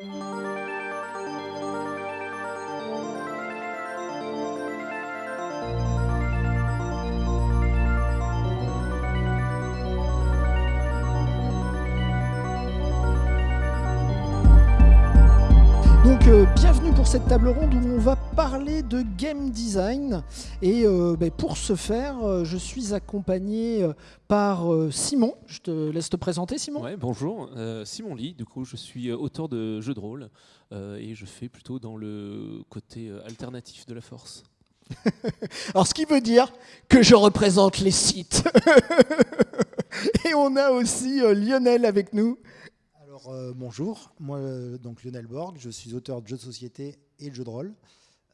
Donc euh, bienvenue pour cette table ronde où on va parler de game design et euh, ben, pour ce faire euh, je suis accompagné euh, par euh, Simon, je te laisse te présenter Simon. Ouais, bonjour, euh, Simon Lee, du coup je suis auteur de jeux de rôle euh, et je fais plutôt dans le côté euh, alternatif de la force. Alors ce qui veut dire que je représente les sites. et on a aussi euh, Lionel avec nous. Alors euh, bonjour, moi euh, donc Lionel Borg, je suis auteur de jeux de société et de jeux de rôle.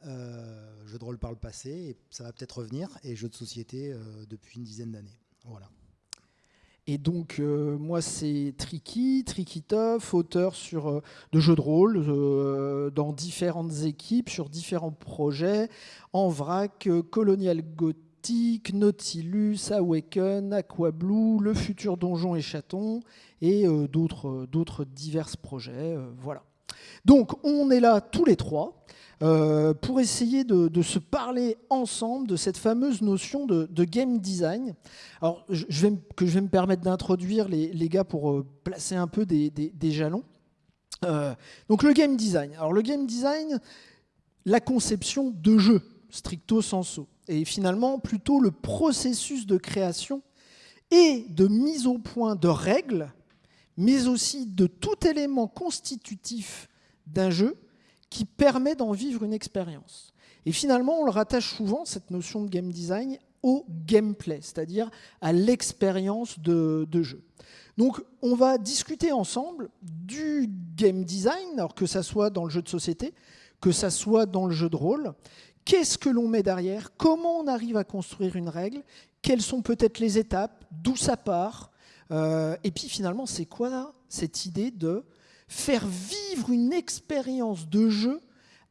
Euh, jeux de rôle par le passé, et ça va peut-être revenir, et jeux de société euh, depuis une dizaine d'années. Voilà. Et donc, euh, moi, c'est Tricky, Tricky Toff, auteur sur, de jeux de rôle dans différentes équipes, sur différents projets, en vrac, Colonial Gothic, Nautilus, Awaken, Aquablue, Le Futur Donjon et Chaton, et d'autres d'autres divers projets. voilà. Donc, on est là tous les trois. euh, pour essayer de, se parler ensemble de cette fameuse notion de, game design. Alors, je vais, que je vais me permettre d'introduire les, gars pour euh, placer un peu des jalons. Euh, donc, le game design. Alors, le game design, la conception de jeu, stricto sensu. Et finalement, plutôt le processus de création et de mise au point de règles, mais aussi de tout élément constitutif d'un jeu qui permet d'en vivre une expérience. Et finalement, on le rattache souvent, cette notion de game design, au gameplay, c'est-à-dire à l'expérience de, de jeu. Donc, on va discuter ensemble du game design, alors que ça soit dans le jeu de société, que ça soit dans le jeu de rôle. Qu'est-ce que l'on met derrière? Comment on arrive à construire une règle? Quelles sont peut-être les étapes? D'où ça part? Euh, Et puis finalement, c'est quoi cette idée de faire vivre une expérience de jeu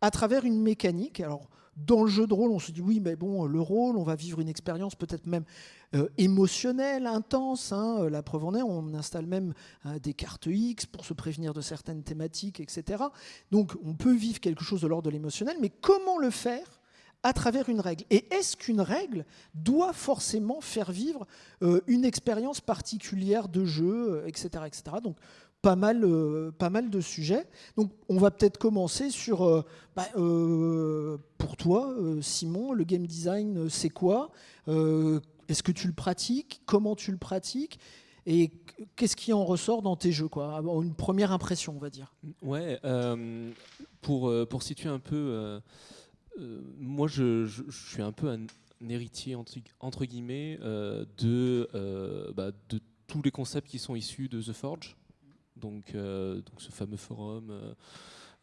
à travers une mécanique? Alors, dans le jeu de rôle, on se dit oui, mais bon, le rôle, on va vivre une expérience peut-être même euh, émotionnelle, intense. hein. Euh, La preuve en est, on installe même des cartes X pour se prévenir de certaines thématiques, etc. Donc, on peut vivre quelque chose de l'ordre de l'émotionnel, mais comment le faire à travers une règle Et est-ce qu'une règle doit forcément faire vivre euh, une expérience particulière de jeu, euh, etc., etc. Donc, pas mal, euh, pas mal de sujets. Donc, on va peut-être commencer sur, bah, pour toi, Simon, le game design, c'est quoi? Est-ce que tu le pratiques? Comment tu le pratiques? Et qu'est-ce qui en ressort dans tes jeux quoi? Une première impression, on va dire. Ouais, pour, pour situer un peu, moi je, je- je suis un peu un, un héritier entre, entre guillemets euh, de, euh, bah, de tous les concepts qui sont issus de The Forge, donc, euh, donc ce fameux forum. euh,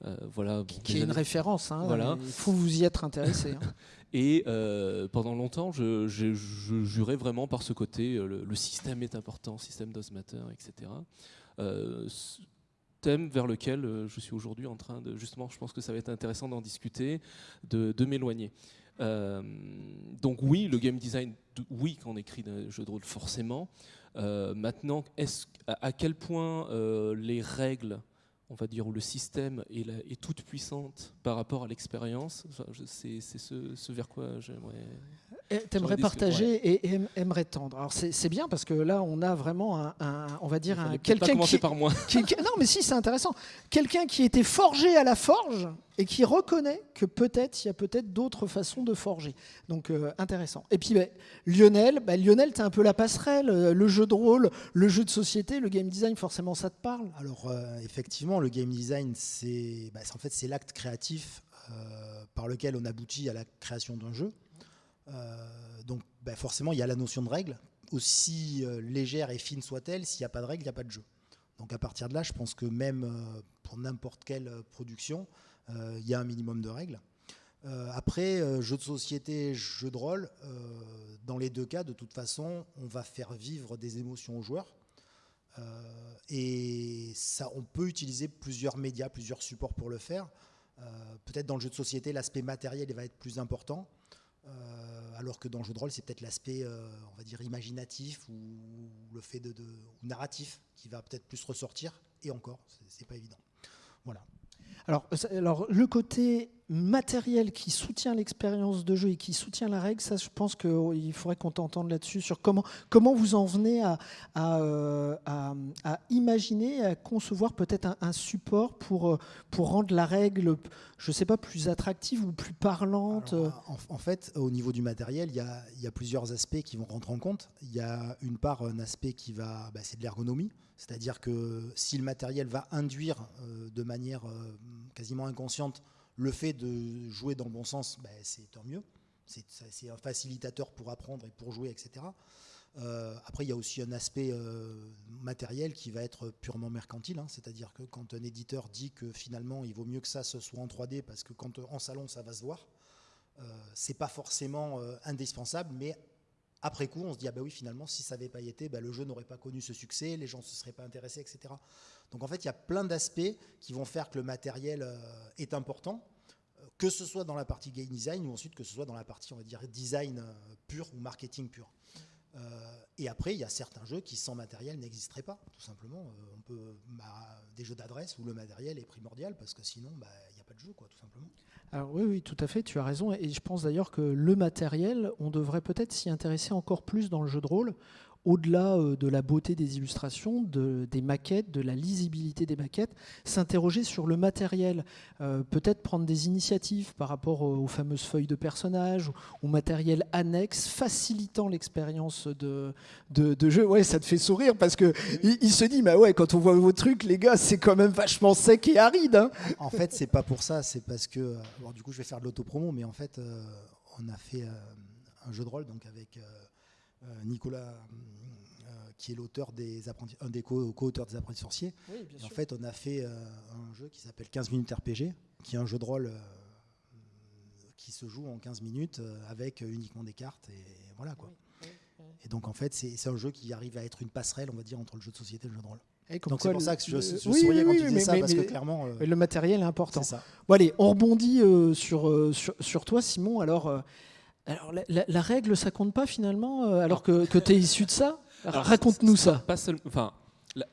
euh, voilà, Qui est une référence. hein. Voilà. Il faut vous y être intéressé. hein. Et euh, pendant longtemps, je, je- je jurais vraiment par ce côté, euh, le, le système est important, système does matter, etc. Thème vers lequel euh, je suis aujourd'hui en train de, justement, je pense que ça va être intéressant d'en discuter, de, m'éloigner. Euh, donc oui, le game design, oui, quand on écrit un jeu de rôle, forcément. Euh, maintenant, à, quel point les règles on va dire, où le système est, la- est toute puissante par rapport à l'expérience, c'est c'est ce, ce vers quoi j'aimerais. T'aimerais partager et aim- aimerais tendre. Alors c'est bien parce que là on a vraiment un, un- on va dire un quelqu'un qui, par moi. qui- qui- non mais si c'est intéressant, quelqu'un qui était forgé à la forge et qui reconnaît que peut-être il y a peut-être d'autres façons de forger. Donc euh, intéressant. Et puis ben, Lionel, ben, Lionel t'es un peu la passerelle, euh, le jeu de rôle, le jeu de société, le game design forcément ça te parle? Alors euh, effectivement, le game design, c'est bah, c'est- en fait c'est l'acte créatif euh, par lequel on aboutit à la création d'un jeu. Euh, donc bah, forcément, il y a la notion de règle, aussi euh, légère et fine soit-elle, s'il n'y a pas de règle, il n'y a pas de jeu. Donc à partir de là, je pense que même euh, pour n'importe quelle production, il y a un minimum de règles. Après, jeu de société, jeu de rôle, dans les deux cas, de toute façon, on va faire vivre des émotions aux joueurs. Et ça, on peut utiliser plusieurs médias, plusieurs supports pour le faire. Peut-être dans le jeu de société, l'aspect matériel va être plus important, euh, alors que dans le jeu de rôle, c'est peut-être l'aspect, euh, on va dire, imaginatif ou le fait de, de- ou narratif qui va peut-être plus ressortir. Et encore, c'est- pas évident. Voilà. Alors, alors, le côté matériel qui soutient l'expérience de jeu et qui soutient la règle, ça, je pense qu'il faudrait qu'on t'entende là-dessus sur comment, comment vous en venez à, à, euh, imaginer, à concevoir peut-être un, support pour, euh, pour rendre la règle, je ne sais pas, plus attractive ou plus parlante. en, fait, au niveau du matériel, il y a, y a, plusieurs aspects qui vont rentrer en compte. Il y a une part, un aspect qui va, bah, c'est de l'ergonomie, c'est-à-dire que si le matériel va induire euh, de manière quasiment inconsciente le fait de jouer dans le bon sens, ben, c'est tant mieux. C'est un facilitateur pour apprendre et pour jouer, etc. Euh, après, il y a aussi un aspect euh, matériel qui va être purement mercantile, hein. c'est-à-dire que quand un éditeur dit que finalement il vaut mieux que ça se soit en 3D parce que quand en salon ça va se voir, euh, c'est pas forcément euh, indispensable, mais après coup, on se dit ah ben oui, finalement, si ça n'avait pas été, ben, le jeu n'aurait pas connu ce succès, les gens ne se seraient pas intéressés, etc. Donc en fait, il y a plein d'aspects qui vont faire que le matériel euh, est important, euh, que ce soit dans la partie game design ou ensuite que ce soit dans la partie, on va dire, design euh, pur ou marketing pur. Et après, il y a certains jeux qui sans matériel n'existeraient pas, tout simplement. on peut bah, des jeux d'adresse où le matériel est primordial parce que sinon, bah, il n'y a pas de jeu, quoi, tout simplement. Alors oui, oui, tout à fait, tu as raison. Et je pense d'ailleurs que le matériel, on devrait peut-être s'y intéresser encore plus dans le jeu de rôle, au-delà euh, de la beauté des illustrations, des maquettes, de la lisibilité des maquettes, s'interroger sur le matériel, euh, peut-être prendre des initiatives par rapport aux, fameuses feuilles de personnages ou, matériel annexe facilitant l'expérience de, de, jeu. Ouais, ça te fait sourire parce que il, se dit, bah ouais, quand on voit vos trucs, les gars, c'est quand même vachement sec et aride. Hein. En fait, c'est pas pour ça, c'est parce que, euh, du coup, je vais faire de l'autopromo, mais en fait, on a fait un jeu de rôle donc avec Nicolas, euh, qui est l'auteur des apprentis, un des co-auteurs des apprentis sorciers. en fait, on a fait euh, un jeu qui s'appelle 15 minutes RPG, qui est un jeu de rôle qui se joue en 15 minutes avec uniquement des cartes et voilà quoi. Et donc en fait, c'est un jeu qui arrive à être une passerelle, on va dire, entre le jeu de société et le jeu de rôle. Donc c'est pour ça que je, souriais quand tu disais ça, parce que clairement... le matériel est important. Ça. Bon allez, on rebondit sur, sur, sur, toi, Simon. Alors, alors, la, règle, ça compte pas finalement, euh, alors que, tu es issu de ça Raconte-nous ça. Pas enfin,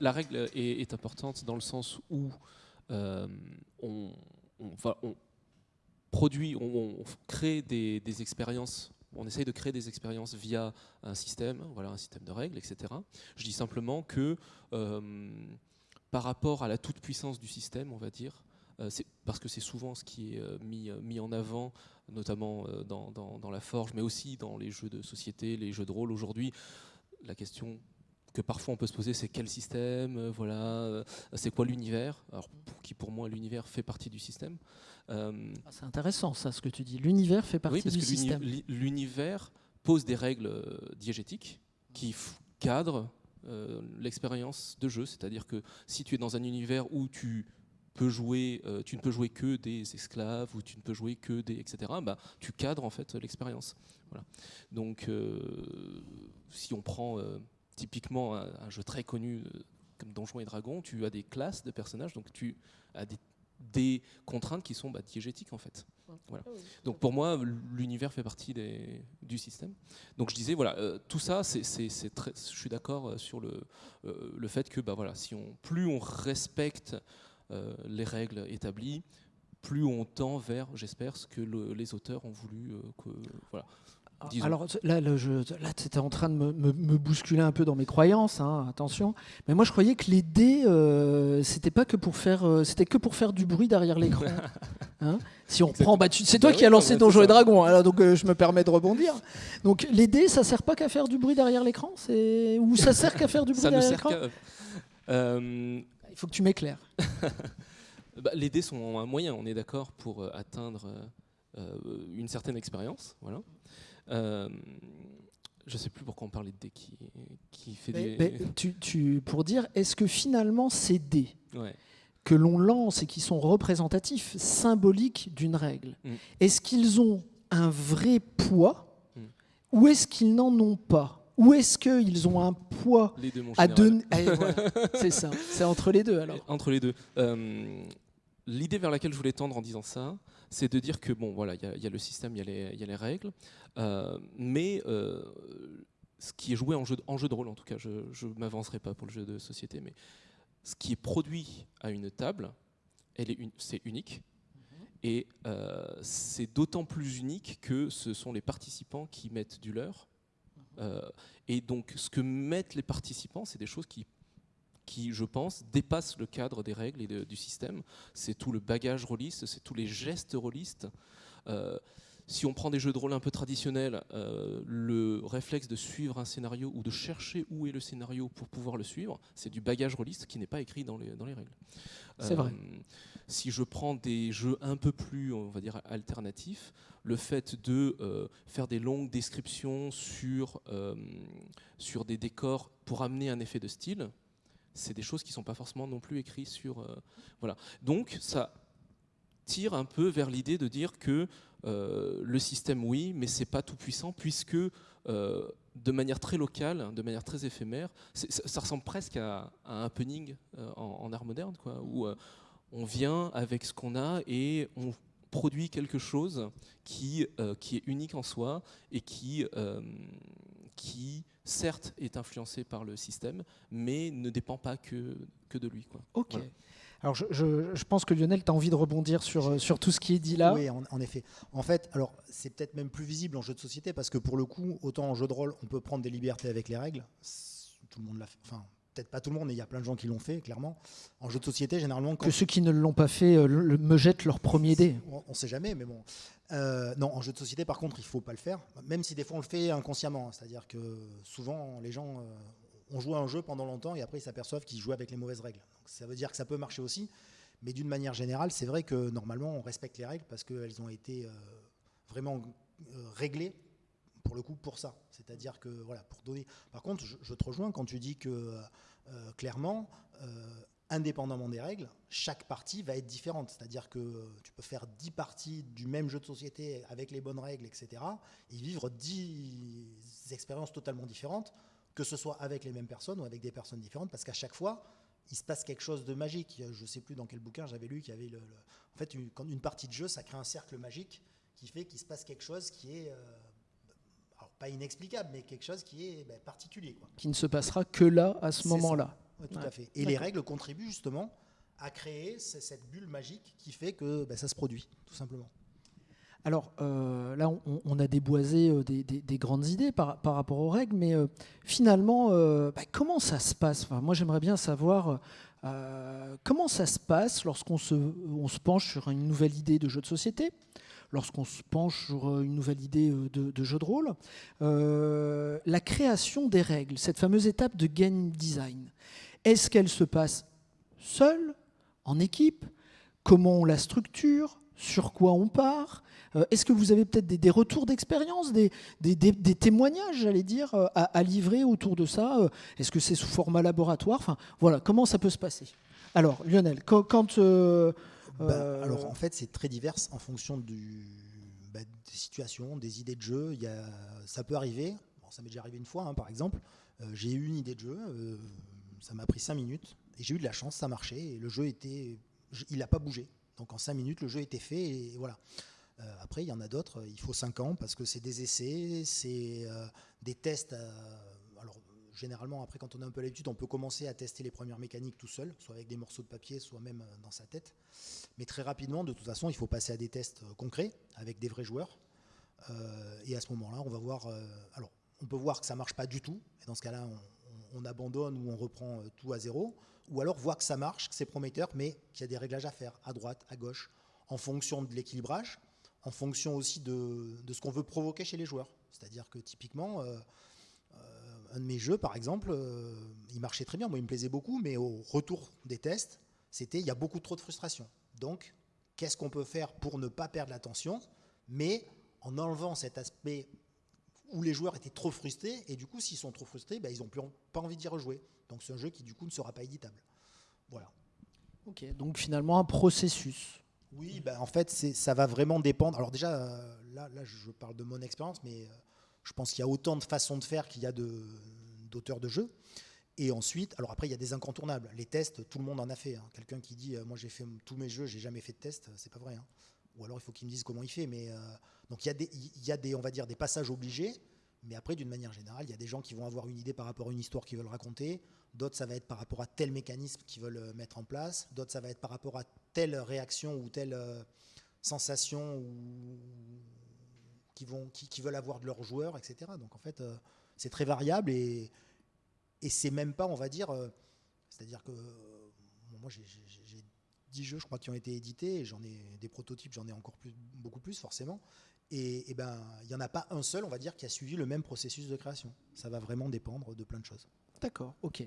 la, règle est, importante dans le sens où euh, on, produit, on, crée des, expériences on essaye de créer des expériences via un système, voilà, un système de règles, etc. Je dis simplement que euh, par rapport à la toute-puissance du système, on va dire, parce que c'est souvent ce qui est mis, mis en avant notamment euh, dans, la forge, mais aussi dans les jeux de société, les jeux de rôle aujourd'hui. La question que parfois on peut se poser, c'est quel système, euh, voilà, euh, c'est quoi l'univers Alors, qui pour moi l'univers fait partie du système. Ah, c'est intéressant ça, ce que tu dis. L'univers fait partie du système. L'univers pose des règles diégétiques qui cadrent l'expérience de jeu. C'est-à-dire que si tu es dans un univers où tu jouer, euh, tu ne peux jouer que des esclaves ou tu ne peux jouer que des etc. Bah, tu cadres en fait l'expérience. Voilà. Donc, euh, si on prend euh, typiquement un, jeu très connu comme Donjons et Dragons, tu as des classes de personnages, donc tu as des, contraintes qui sont bah, diégétiques en fait. Voilà. Ah donc pour moi, l'univers fait partie des, du système. Donc je disais, voilà, tout ça, c'est, je suis d'accord sur le, le fait que bah, voilà, si on, plus on respecte les règles établies, plus on tend vers, j'espère, ce que les auteurs ont voulu euh, que. Voilà. Alors là, là tu étais en train de me, bousculer un peu dans mes croyances, hein, attention. Mais moi, je croyais que les dés, euh, c'était pas que pour faire, c'était que pour faire du bruit derrière l'écran. Hein. si on prend, bah, c'est toi bah qui as lancé Donjons et Dragons, alors donc je me permets de rebondir. Donc les dés, ça sert pas qu'à faire du bruit derrière l'écran, c'est ou ça sert qu'à faire du bruit derrière l'écran. Il faut que tu m'éclaires. bah, les dés sont un moyen, on est d'accord, pour euh, atteindre euh, une certaine expérience. Voilà. Euh, je ne sais plus pourquoi on parlait de dés qui, qui fait des... tu, pour dire, est-ce que finalement ces dés que l'on lance et qui sont représentatifs, symboliques d'une règle, mm. est-ce qu'ils ont un vrai poids mm. ou est-ce qu'ils n'en ont pas? Ou est-ce qu'ils ont un poids à donner eh, C'est ça, c'est entre les deux alors. Entre les deux. Euh, l'idée vers laquelle je voulais tendre en disant ça, c'est de dire que bon, voilà, il y, a le système, il y, a les règles, euh, mais euh, ce qui est joué en jeu, en jeu de rôle, en tout cas, je ne m'avancerai pas pour le jeu de société, mais ce qui est produit à une table elle est c'est unique. Et euh, c'est d'autant plus unique que ce sont les participants qui mettent du leur. Euh, et donc, ce que mettent les participants, c'est des choses qui, qui, je pense, dépassent le cadre des règles et du système. C'est tout le bagage rôliste, c'est tous les gestes rôlistes. Euh, si on prend des jeux de rôle un peu traditionnels, le réflexe de suivre un scénario ou de chercher où est le scénario pour pouvoir le suivre, c'est du bagage rôliste qui n'est pas écrit dans les, dans les règles. C'est vrai. Si je prends des jeux un peu plus, on va dire, alternatifs, le fait de euh, faire des longues descriptions sur, euh, sur des décors pour amener un effet de style, c'est des choses qui ne sont pas forcément non plus écrites sur... Euh, voilà. Donc ça tire un peu vers l'idée de dire que le système, oui, mais c'est pas tout puissant, puisque de manière très locale, de manière très éphémère, ça, ressemble presque à, un happening en, en, art moderne, quoi, où on vient avec ce qu'on a et on produit quelque chose qui, euh, qui est unique en soi et qui, euh, qui, certes, est influencé par le système, mais ne dépend pas que, que de lui. Quoi. Ok. Alors, je, je, pense que Lionel, tu as envie de rebondir sur, euh, sur tout ce qui est dit là. Oui, en, en effet. En fait, alors c'est peut-être même plus visible en jeu de société parce que pour le coup, autant en jeu de rôle, on peut prendre des libertés avec les règles. Tout le monde l'a fait. Enfin, peut-être pas tout le monde, mais il y a plein de gens qui l'ont fait, clairement. En jeu de société, généralement. Que ceux qui ne l'ont pas fait euh, me jettent leur premier dé. On ne sait jamais, mais bon. Euh, non, en jeu de société, par contre, il ne faut pas le faire, même si des fois on le fait inconsciemment. C'est-à-dire que souvent, les gens euh, ont joué à un jeu pendant longtemps et après ils s'aperçoivent qu'ils jouent avec les mauvaises règles. Donc, ça veut dire que ça peut marcher aussi. Mais d'une manière générale, c'est vrai que normalement, on respecte les règles parce qu'elles ont été vraiment réglées pour le coup pour ça. C'est-à-dire que voilà, pour donner. Par contre, je, te rejoins quand tu dis que euh, clairement, euh, indépendamment des règles, chaque partie va être différente. C'est-à-dire que tu peux faire 10 parties du même jeu de société avec les bonnes règles, etc. et vivre 10 expériences totalement différentes, que ce soit avec les mêmes personnes ou avec des personnes différentes, parce qu'à chaque fois, il se passe quelque chose de magique. Je ne sais plus dans quel bouquin j'avais lu qu'il y avait le, En fait, une, quand une partie de jeu, ça crée un cercle magique qui fait qu'il se passe quelque chose qui est. Euh, pas inexplicable, mais quelque chose qui est ben, particulier. Qui ne se passera que là, à ce moment-là. tout à fait. Et les règles contribuent justement à créer cette bulle magique qui fait que ben, ça se produit, tout simplement. Alors euh, là, on, a déboisé euh, des, grandes idées par, rapport aux règles, mais euh, finalement, ben, comment ça se passe? Moi, j'aimerais bien savoir comment ça se passe lorsqu'on se, penche sur une nouvelle idée de jeu de société lorsqu'on se penche sur une nouvelle idée euh, de, jeu de rôle, la création des règles, cette fameuse étape de game design. Est-ce qu'elle se passe seule, en équipe? Comment on la structure? Sur quoi on part? Est-ce que vous avez peut-être des, retours d'expérience, des, témoignages, j'allais dire, à, livrer autour de ça Est-ce que c'est sous format laboratoire? Enfin, voilà, comment ça peut se passer? Alors, Lionel, quand, bah, euh, alors en fait, c'est très divers en fonction du, bah, des situations, des idées de jeu. Il y a, ça peut arriver. ça m'est déjà arrivé une fois, hein, par exemple. Euh, j'ai eu une idée de jeu. Euh, ça m'a pris 5 minutes et j'ai eu de la chance, ça marchait et le jeu était, il n'a pas bougé. Donc en 5 minutes, le jeu était fait et voilà. Après, il y en a d'autres, il faut 5 ans parce que c'est des essais, c'est des tests généralement, après, quand on a un peu l'habitude, on peut commencer à tester les premières mécaniques tout seul, soit avec des morceaux de papier, soit même euh, dans sa tête. Mais très rapidement, de toute façon, il faut passer à des tests euh, concrets avec des vrais joueurs. Euh, et à ce moment-là, on va voir. alors, on peut voir que ça marche pas du tout. Et dans ce cas-là, on, abandonne ou on reprend tout à zéro. Ou alors voir que ça marche, que c'est prometteur, mais qu'il y a des réglages à faire à droite, à gauche, en fonction de l'équilibrage, en fonction aussi de, ce qu'on veut provoquer chez les joueurs. C'est-à-dire que typiquement, un de mes jeux, par exemple, euh, il marchait très bien, moi il me plaisait beaucoup, mais au retour des tests, c'était il y a beaucoup trop de frustration. Donc, qu'est-ce qu'on peut faire pour ne pas perdre l'attention, mais en enlevant cet aspect où les joueurs étaient trop frustrés, et du coup, s'ils sont trop frustrés, ben, ils n'ont plus pas envie d'y rejouer. Donc, c'est un jeu qui, du coup, ne sera pas éditable. Voilà. Ok, donc finalement, un processus. Oui, ben, en fait, ça va vraiment dépendre. Alors, déjà, euh, là, là, je parle de mon expérience, mais. Euh, je pense qu'il y a autant de façons de faire qu'il y a d'auteurs de, jeux. Et ensuite, alors après, il y a des incontournables. Les tests, tout le monde en a fait. Hein. Quelqu'un qui dit, euh, moi j'ai fait tous mes jeux, j'ai jamais fait de test, c'est pas vrai. Hein. Ou alors il faut qu'il me dise comment il fait. Mais donc il y, a des, il y a des, on va dire, des passages obligés. Mais après, d'une manière générale, il y a des gens qui vont avoir une idée par rapport à une histoire qu'ils veulent raconter. D'autres, ça va être par rapport à tel mécanisme qu'ils veulent euh, mettre en place. D'autres, ça va être par rapport à telle réaction ou telle euh, sensation ou... qui, qui, veulent avoir de leurs joueurs, etc. Donc en fait, euh, c'est très variable et, c'est même pas, on va dire, c'est-à-dire que moi j'ai 10 jeux, je crois, qui ont été édités j'en ai des prototypes, j'en ai encore plus, beaucoup plus forcément. Et, ben, il n'y en a pas un seul, on va dire, qui a suivi le même processus de création. Ça va vraiment dépendre de plein de choses. D'accord, ok.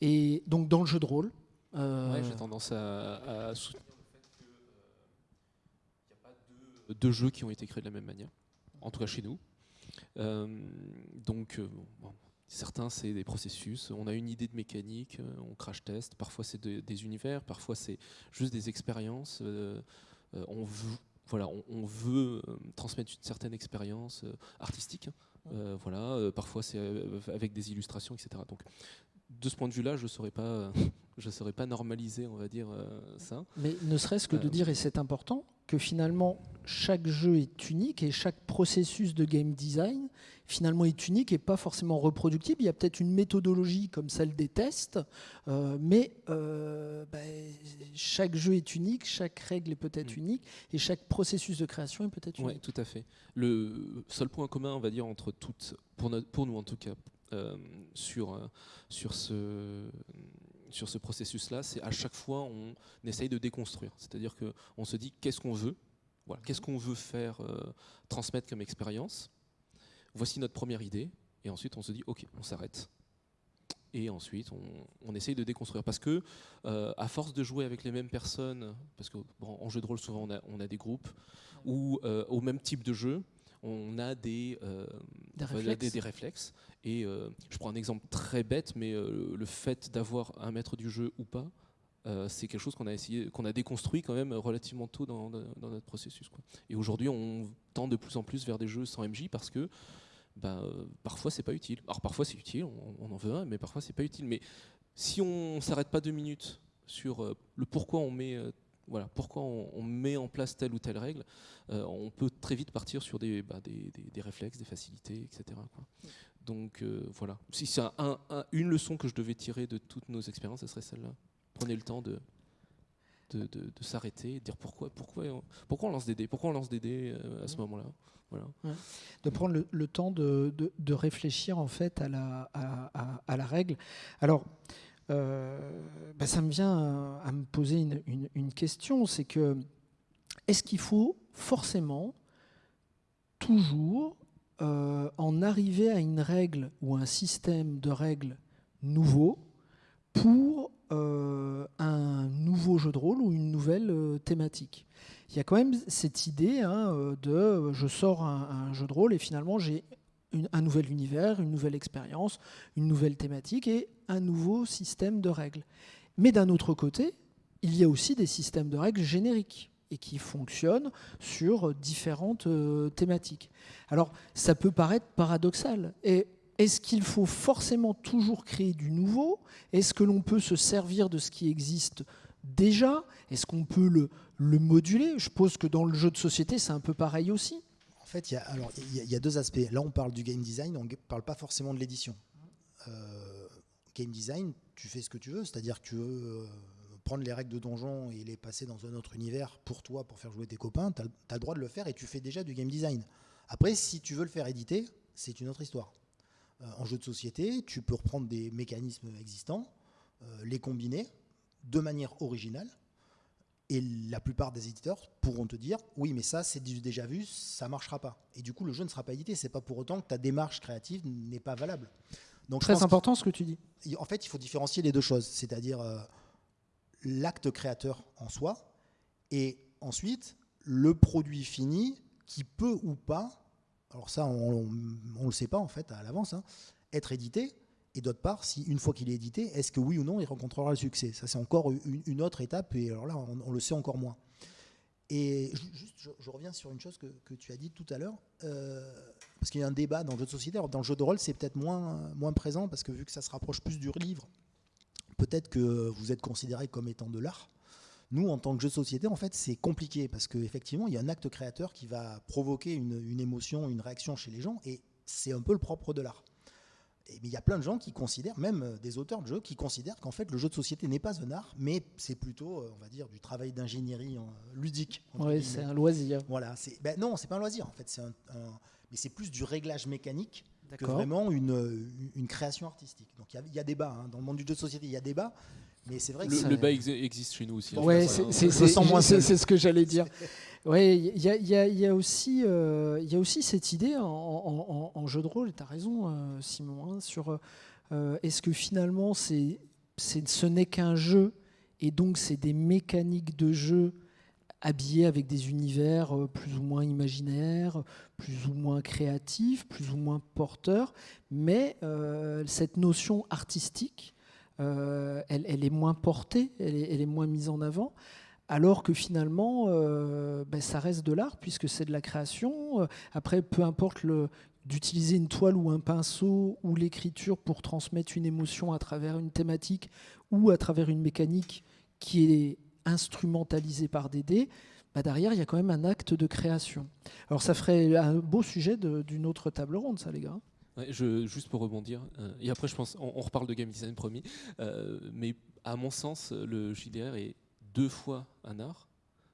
Et donc dans le jeu de rôle euh, J'ai tendance à, soutenir le fait qu'il n'y euh, a pas deux, jeux qui ont été créés de la même manière, en tout cas chez nous. Euh, donc, certains, c'est des processus. On a une idée de mécanique, on crash test. Parfois, c'est des univers, parfois, c'est juste des expériences. on veut voilà, on, veut euh, transmettre une certaine expérience euh, artistique. Hein. Euh, voilà, parfois c'est avec des illustrations, etc. Donc, de ce point de vue-là, je ne saurais pas, je saurais pas normaliser, on va dire ça. Mais ne serait-ce que de dire, et c'est important, que finalement chaque jeu est unique et chaque processus de game design finalement est unique et pas forcément reproductible. Il y a peut-être une méthodologie comme celle des tests, euh, mais euh, ben, chaque jeu est unique, chaque règle est peut-être mm. unique et chaque processus de création est peut-être unique. Oui, tout à fait. Le seul point commun, on va dire, entre toutes, pour, pour nous en tout cas, euh, sur, sur ce sur ce processus-là, c'est à chaque fois on essaye de déconstruire. C'est-à-dire qu'on se dit qu'est-ce qu'on veut, voilà, qu'est-ce qu'on veut faire euh, transmettre comme expérience? Voici notre première idée, et ensuite on se dit ok, on s'arrête. Et ensuite, on, essaye de déconstruire. Parce que, euh, à force de jouer avec les mêmes personnes, parce qu'en jeu de rôle, souvent on a, des groupes, ou euh, au même type de jeu, on a des, euh, des, réflexes. Et euh, je prends un exemple très bête, mais euh, le fait d'avoir un maître du jeu ou pas, c'est quelque chose qu'on a essayé, qu'on a déconstruit quand même relativement tôt dans, notre processus. Et aujourd'hui, on tend de plus en plus vers des jeux sans MJ parce que ben, parfois c'est pas utile. Alors parfois c'est utile, on, en veut un, mais parfois c'est pas utile. Mais si on s'arrête pas deux minutes sur le pourquoi on met voilà, pourquoi on, met en place telle ou telle règle, euh, on peut très vite partir sur des, bah, des, réflexes, des facilités, etc. Donc euh, voilà, si c'est une leçon que je devais tirer de toutes nos expériences, ce serait celle-là. Prenez le temps de, de, s'arrêter et de dire pourquoi, pourquoi, on, pourquoi on lance des dés, pourquoi on lance des dés euh, à ce moment-là. Voilà. De prendre le, temps de, réfléchir en fait à la, à, à la règle. Alors, euh, bah, ça me vient à, me poser une, question, c'est que est-ce qu'il faut forcément toujours euh, en arriver à une règle ou un système de règles nouveau pour euh, un nouveau jeu de rôle ou une nouvelle thématique? Il y a quand même cette idée hein, de je sors un, jeu de rôle et finalement j'ai un nouvel univers, une nouvelle expérience, une nouvelle thématique et un nouveau système de règles. Mais d'un autre côté, il y a aussi des systèmes de règles génériques et qui fonctionnent sur différentes euh, thématiques. Alors, ça peut paraître paradoxal. Et est-ce qu'il faut forcément toujours créer du nouveau? Est-ce que l'on peut se servir de ce qui existe déjà? Est-ce qu'on peut le, le moduler? Je suppose que dans le jeu de société, c'est un peu pareil aussi. En fait, il y, a, y deux aspects. Là, on parle du game design, on ne parle pas forcément de l'édition. Euh, game design, tu fais ce que tu veux, c'est-à-dire que tu veux euh, prendre les règles de donjon et les passer dans un autre univers pour toi, pour faire jouer tes copains, tu as, le droit de le faire et tu fais déjà du game design. Après, si tu veux le faire éditer, c'est une autre histoire. Euh, en jeu de société, tu peux reprendre des mécanismes existants, les combiner de manière originale et la plupart des éditeurs pourront te dire oui, mais ça, c'est déjà vu, ça marchera pas. Et du coup, le jeu ne sera pas édité. C'est pas pour autant que ta démarche créative n'est pas valable. Donc, Très important ce que tu dis. En fait, il faut différencier les deux choses, c'est-à-dire euh, l'acte créateur en soi et ensuite le produit fini qui peut ou pas, alors ça, on ne le sait pas en fait à l'avance, hein, être édité et d'autre part, si une fois qu'il est édité, est-ce que oui ou non il rencontrera le succès? Ça, c'est encore une, autre étape, et alors là, on, le sait encore moins. Et juste, je, reviens sur une chose que, tu as dit tout à l'heure, euh, parce qu'il y a un débat dans le jeu de société. dans le jeu de rôle, c'est peut-être moins, moins présent, parce que vu que ça se rapproche plus du livre, peut-être que vous êtes considéré comme étant de l'art. Nous, en tant que jeu de société, en fait, c'est compliqué, parce qu'effectivement, il y a un acte créateur qui va provoquer une émotion, une réaction chez les gens, et c'est un peu le propre de l'art. Et, mais il y a plein de gens qui considèrent, même euh, des auteurs de jeux, qui considèrent qu'en fait le jeu de société n'est pas un art, mais c'est plutôt, euh, on va dire, du travail d'ingénierie euh, ludique. guillemets. c'est un loisir. Voilà, c'est ben non, c'est pas un loisir en fait, c'est un, un- mais c'est plus du réglage mécanique que vraiment une, une, création artistique. Donc il y a- il y, a débat hein. dans le monde du jeu de société, il y a débat, mais c'est vrai que Le, le bas ex- existe chez nous aussi. Ouais, c'est c'est- hein. c'est ce que j'allais dire. Aussi, euh, il y a aussi cette idée en, jeu de rôle, tu as raison, euh, Simon, hein, sur euh, est-ce que finalement ce n'est qu'un jeu, et donc c'est des mécaniques de jeu habillées avec des univers plus ou moins imaginaires, plus ou moins créatifs, plus ou moins porteurs, mais cette notion artistique, elle, est moins portée, elle est moins mise en avant. Alors que finalement, euh, ben, ça reste de l'art puisque c'est de la création. Euh, Après, peu importe d'utiliser une toile ou un pinceau ou l'écriture pour transmettre une émotion à travers une thématique ou à travers une mécanique qui est instrumentalisée par des dés, bah, derrière, il y a quand même un acte de création. Alors ça ferait un beau sujet d'une autre table ronde, ça les gars. Juste pour rebondir, euh, et après je pense, on, reparle de game design promis, mais à mon sens, le JDR est deux fois un art,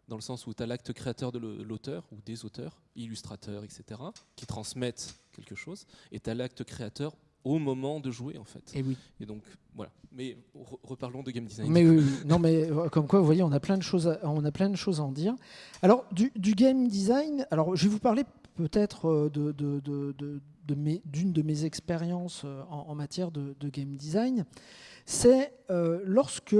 dans le sens où tu as l'acte créateur de l'au- l'auteur ou des auteurs, illustrateurs, etc., qui transmettent quelque chose, et tu as l'acte créateur au moment de jouer en fait. Et oui. Et donc voilà. Mais re- reparlons de game design. Mais oui, oui. non, mais euh, comme quoi, vous voyez, on a plein de choses, à, on a plein de choses à en dire. Alors, du, du game design, alors je vais vous parler peut-être euh, d'une de mes expériences euh, en, matière de, game design. C'est euh, lorsque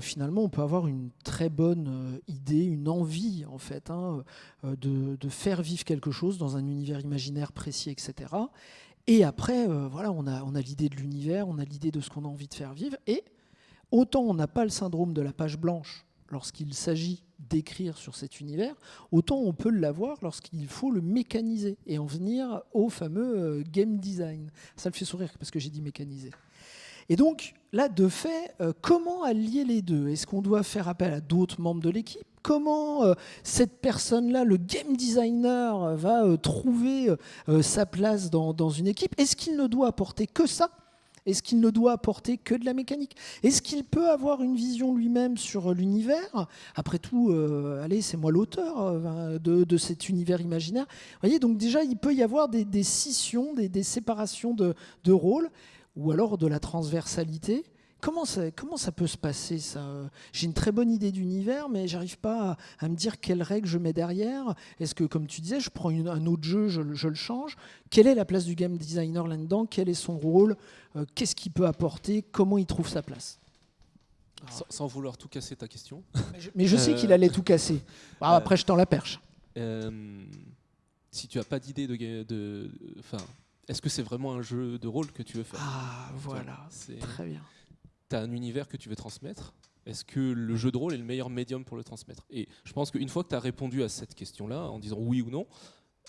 finalement on peut avoir une très bonne idée, une envie en fait hein, de, faire vivre quelque chose dans un univers imaginaire précis, etc. Et après, voilà, on a l'idée de l'univers, on a l'idée de ce qu'on a envie de faire vivre. Et autant on n'a pas le syndrome de la page blanche lorsqu'il s'agit d'écrire sur cet univers, autant on peut l'avoir lorsqu'il faut le mécaniser et en venir au fameux euh, game design. Ça me fait sourire parce que j'ai dit mécaniser. Et donc, là, de fait, euh, comment allier les deux? Est-ce qu'on doit faire appel à d'autres membres de l'équipe? Comment euh, cette personne-là, le game designer, va trouver sa place dans, dans une équipe? Est-ce qu'il ne doit apporter que ça? Est-ce qu'il ne doit apporter que de la mécanique? Est-ce qu'il peut avoir une vision lui-même sur l'univers? Après tout, euh, allez, c'est moi l'auteur euh, de, cet univers imaginaire. Vous voyez, donc déjà, il peut y avoir des, des scissions, des, des séparations de, de rôles, ou alors de la transversalité. Comment ça, comment ça peut se passer ça? J'ai une très bonne idée d'univers, mais j'arrive pas à, à me dire quelles règles je mets derrière. Est-ce que, comme tu disais, je prends une- un autre jeu, je, le- je le change? Quelle est la place du game designer là-dedans? Quel est son rôle? Euh, Qu'est-ce qu'il peut apporter? Comment il trouve sa place? Sans, sans vouloir tout casser ta question. Mais je, mais je sais Euh, qu'il allait tout casser. Ah, euh, après, je tends la perche. Euh, si tu as pas d'idée de, enfin, est-ce que c'est vraiment un jeu de rôle que tu veux faire? Ah, voilà. C'est- Très bien. Tu un univers que tu veux transmettre. Est-ce que le jeu de rôle est le meilleur médium pour le transmettre? Et je pense qu'une fois que tu as répondu à cette question-là, en disant oui ou non,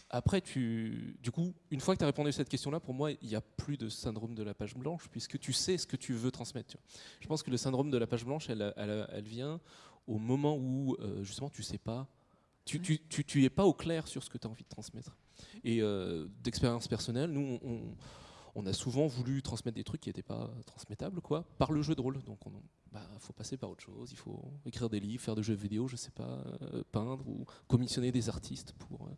après, tu, du coup, une fois que tu as répondu à cette question-là, pour moi, il n'y a plus de syndrome de la page blanche, puisque tu sais ce que tu veux transmettre. tu. Je pense que le syndrome de la page blanche, elle, elle- elle vient au moment où, euh, justement, tu sais pas, tu, tu, tu, tu es pas au clair sur ce que tu as envie de transmettre. Et euh, d'expérience personnelle, nous, on- on a souvent voulu transmettre des trucs qui n'étaient pas transmettables, quoi, par le jeu de rôle. Donc, il bah, faut passer par autre chose. Il faut écrire des livres, faire des jeux vidéo, je sais pas, euh, peindre ou commissionner des artistes pour, euh,